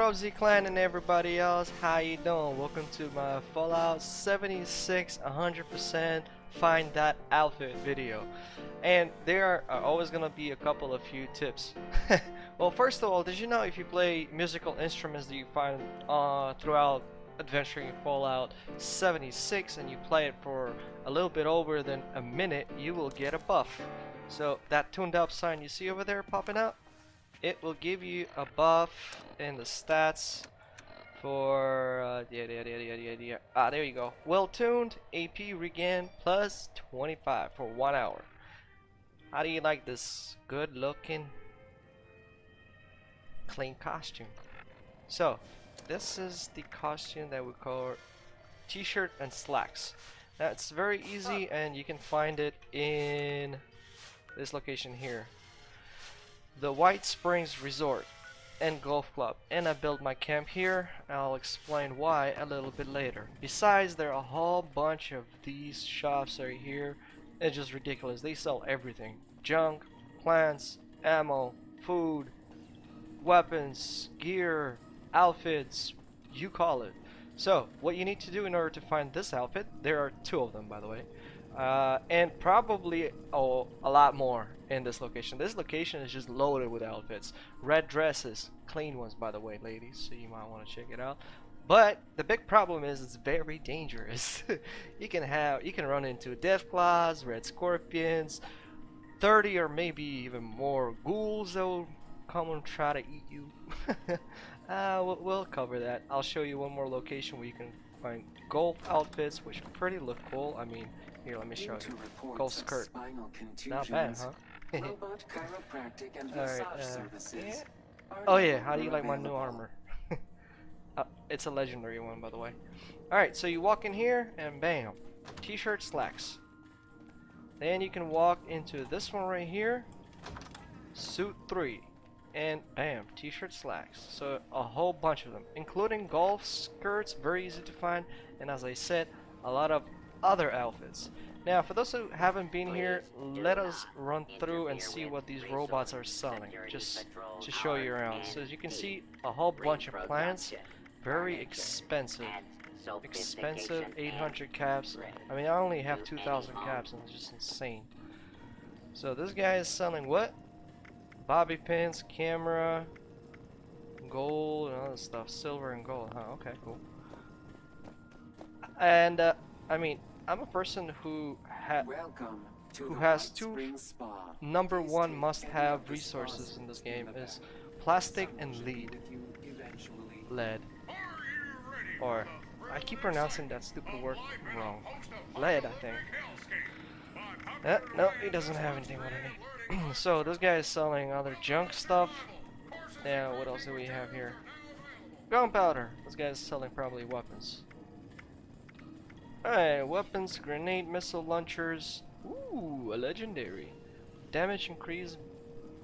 what up Z-Clan and everybody else, how you doing? Welcome to my Fallout 76 100% find that outfit video. And there are always gonna be a couple of few tips. well first of all, did you know if you play musical instruments that you find uh, throughout adventuring in Fallout 76 and you play it for a little bit over than a minute, you will get a buff. So that tuned up sign you see over there popping out, it will give you a buff in the stats for uh, yeah, yeah, yeah, yeah, yeah, yeah. Ah, there you go. Well tuned AP regain plus 25 for one hour. How do you like this good looking clean costume? So this is the costume that we call t-shirt and slacks. That's very easy and you can find it in this location here the White Springs Resort and Golf Club. And I built my camp here. I'll explain why a little bit later. Besides there are a whole bunch of these shops right here. It's just ridiculous. They sell everything. Junk plants ammo food weapons gear outfits you call it. So what you need to do in order to find this outfit there are two of them by the way uh, and probably oh, a lot more in this location. This location is just loaded with outfits. Red dresses, clean ones by the way, ladies, so you might want to check it out. But the big problem is it's very dangerous. you can have you can run into Deathclaws, red scorpions, 30 or maybe even more ghouls that will come and try to eat you. uh, we'll, we'll cover that. I'll show you one more location where you can find golf outfits, which pretty look cool. I mean, here, let me show you. Golf skirt. Not bad, huh? Alright, uh, yeah. Oh yeah, how do you like my new armor? uh, it's a legendary one, by the way. Alright, so you walk in here, and bam. T-shirt slacks. Then you can walk into this one right here. Suit 3. And bam, t-shirt slacks. So a whole bunch of them, including golf skirts, very easy to find. And as I said, a lot of other outfits. Now, for those who haven't been here, let us run through and see what these robots are selling, just to show you around. So as you can see, a whole bunch of plants, very expensive. Expensive 800 caps. I mean, I only have 2,000 caps and it's just insane. So this guy is selling what? Bobby pins, camera, gold, and other stuff. Silver and gold. Huh, okay, cool. And, uh, I mean, I'm a person who ha who has two number one must-have resources in this game is plastic and lead. Lead. Or I keep pronouncing that stupid word wrong. Lead, I think. Eh, no, he doesn't have anything what I need. so this guy is selling other junk stuff. Yeah, what else do we have here? Gunpowder. This guy is selling probably weapons. Alright, weapons, grenade, missile launchers. Ooh, a legendary. Damage increased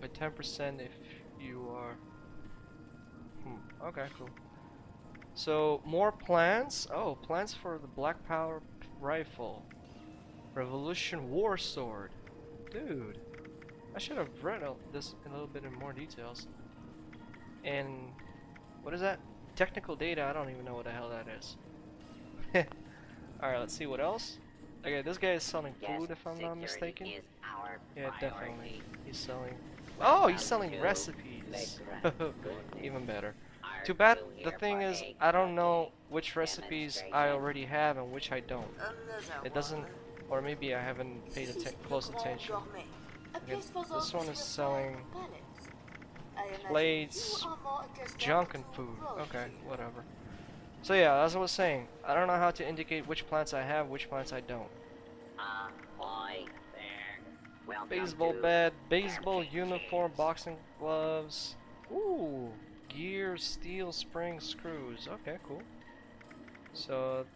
by 10% if you are... Hmm, okay, cool. So, more plants. Oh, plants for the Black Powder rifle. Revolution War Sword. Dude. I should have read this a little bit in more details. And... What is that? Technical data, I don't even know what the hell that is. Alright, let's see what else. Okay, this guy is selling food if I'm not mistaken. Yeah, definitely. He's selling... Oh, he's selling recipes! Even better. Too bad, the thing is, I don't know which recipes I already have and which I don't. It doesn't... Or maybe I haven't paid atten close attention. Okay, this one is selling plates, junk and food. Okay, whatever. So yeah, as I was saying, I don't know how to indicate which plants I have, which plants I don't. Uh, boy, there. Baseball bat, baseball uniform, boxing gloves. Ooh, gear, steel, spring, screws. Okay, cool. So,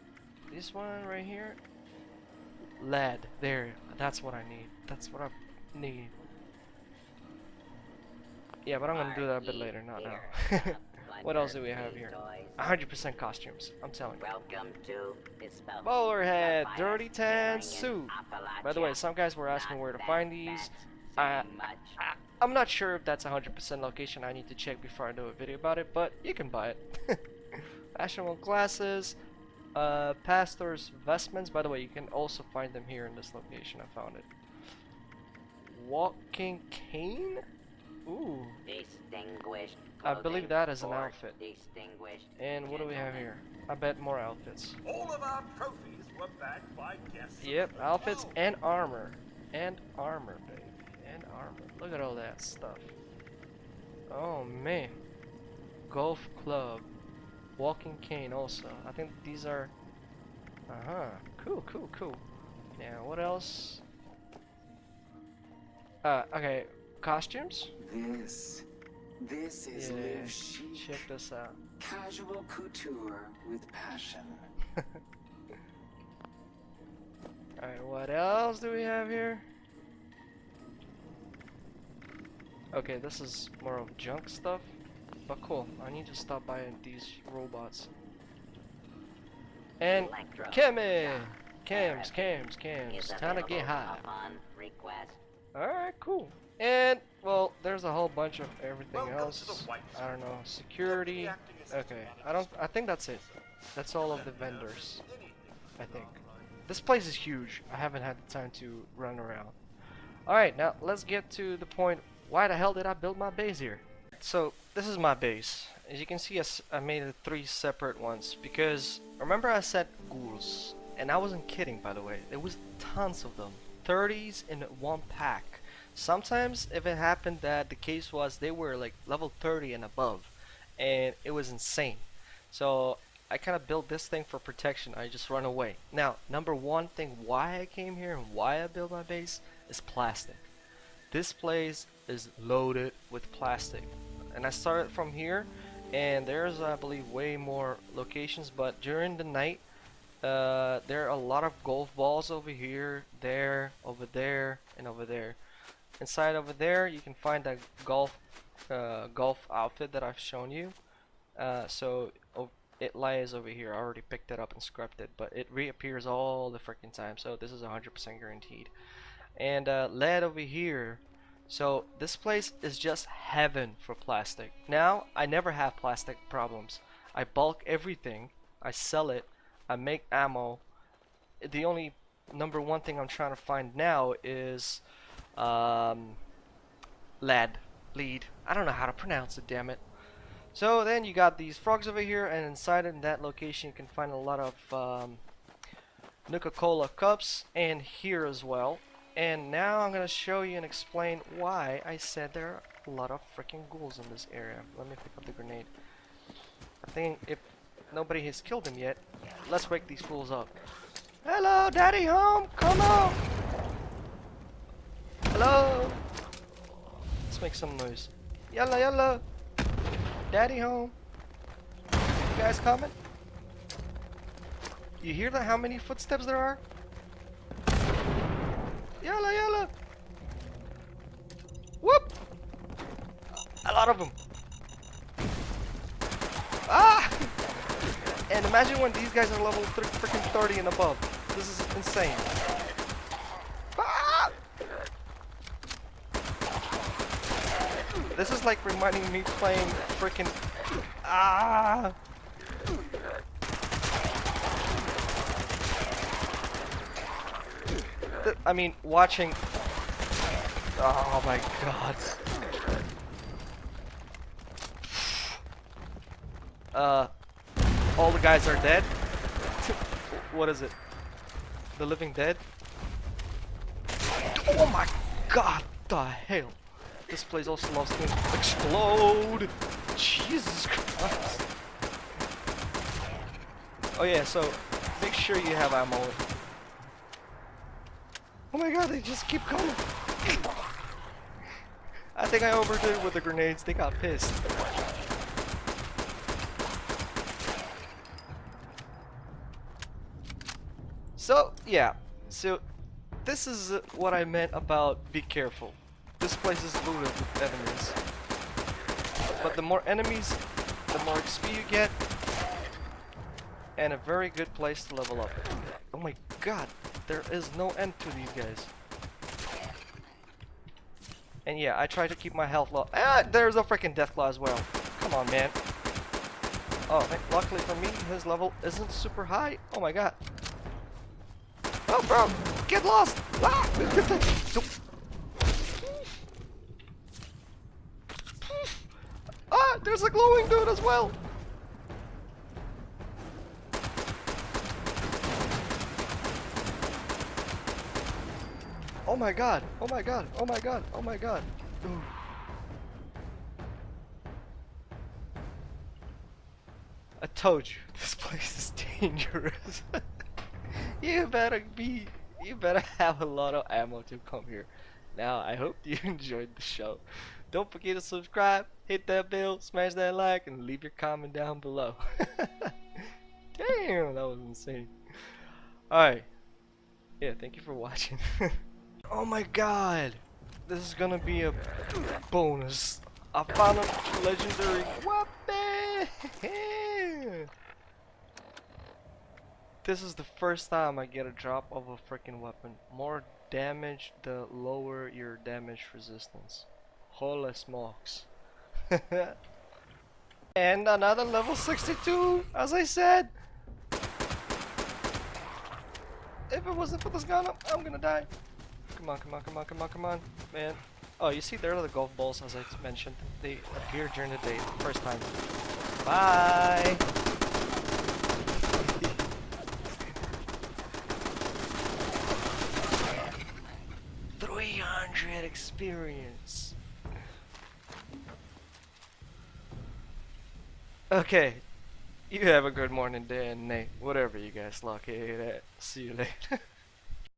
this one right here, lead. There, that's what I need. That's what I need. Yeah, but I'm gonna do that a bit later, not now. what else do we have here? 100% costumes. I'm telling you. Welcome to Bowlerhead, Dirty Tan suit. By the way, some guys were asking where to find these. Uh, I'm not sure if that's 100% location. I need to check before I do a video about it, but you can buy it. Fashionable glasses, uh, pastor's vestments. By the way, you can also find them here in this location. I found it. Walking cane? Ooh. Distinguished. I believe that is an outfit. Distinguished. And what do we have here? I bet more outfits. All of our trophies were bagged by guests. Yep, outfits and armor. And armor, baby. And armor. Look at all that stuff. Oh man. Golf club. Walking cane also. I think these are Uh-huh. Cool, cool, cool. Now what else? Uh okay. Costumes? This, this is Yeah. live chic, Check this out. casual couture with passion. Alright, what else do we have here? Okay, this is more of junk stuff. But cool, I need to stop by these robots. And Electro Kimmy! Cams, cams, cams. Time to get high. Alright, cool. And, well, there's a whole bunch of everything else. I don't know. Security. Okay, I don't. I think that's it. That's all of the vendors. I think. This place is huge. I haven't had the time to run around. Alright, now let's get to the point. Why the hell did I build my base here? So, this is my base. As you can see, I made it three separate ones because remember I said ghouls, and I wasn't kidding by the way. There was tons of them, 30s in one pack. Sometimes, if it happened that the case was they were like level 30 and above, and it was insane. So I kind of built this thing for protection. I just run away. Now, number one thing why I came here and why I built my base is plastic. This place is loaded with plastic. And I started from here and there's I believe way more locations but during the night uh, there are a lot of golf balls over here, there, over there, and over there. Inside over there you can find that golf uh, golf outfit that I've shown you. Uh, so it lies over here. I already picked it up and scrubbed it, but it reappears all the freaking time. So this is 100% guaranteed. And uh, lead over here. So this place is just heaven for plastic. Now I never have plastic problems. I bulk everything. I sell it. I make ammo. The only number one thing I'm trying to find now is um, lead. Lead. I don't know how to pronounce it. Damn it. So then you got these frogs over here, and inside in that location you can find a lot of um, Nuka-Cola cups, and here as well. And now I'm gonna show you and explain why I said there are a lot of freaking ghouls in this area. Let me pick up the grenade. I think if nobody has killed them yet, let's wake these fools up. Hello, daddy home, come on! Hello! Let's make some noise. Yalla yalla! Daddy home. You guys coming? You hear that? How many footsteps there are? Yalla yalla! Whoop! A lot of them. Ah! And imagine when these guys are level freaking 30 and above. This is insane. Ah! This is like reminding me playing freaking ah. I mean, watching. Oh my god. Uh, all the guys are dead. what is it? The Living Dead? Oh my god, the hell? This place also loves to explode. Jesus Christ. Oh yeah, so make sure you have ammo. Oh my god, they just keep coming. I think I overdid it with the grenades. They got pissed. So, yeah. So, this is what I meant about be careful. This place is loaded with enemies. But the more enemies, the more XP you get, and a very good place to level up. Oh my god, there is no end to these guys. And yeah, I try to keep my health low. Ah, there's a freaking Deathclaw as well. Come on, man. Oh, luckily for me, his level isn't super high. Oh my god. Oh, bro, get lost! Ah! ah, there's a glowing dude as well. Oh my god, oh my god, oh my god, oh my god. Ooh. I told you, this place is dangerous. you better be, you better have a lot of ammo to come here. Now, I hope you enjoyed the show. Don't forget to subscribe, hit that bell, smash that like, and leave your comment down below. Damn, that was insane. Alright. Yeah, thank you for watching. oh my god! This is gonna be a bonus. I found a legendary weapon! this is the first time I get a drop of a freaking weapon. More damage, the lower your damage resistance. Holy smokes. and another level 62, as I said. If it wasn't for this gun, I'm, gonna die. Come on, come on, come on, come on, come on, man. Oh, you see, there are the golf balls, as I mentioned. They appear during the day, first time. Bye! Three hundred experience. Okay, you have a good morning, day and night, whatever you guys lucky at. See you later.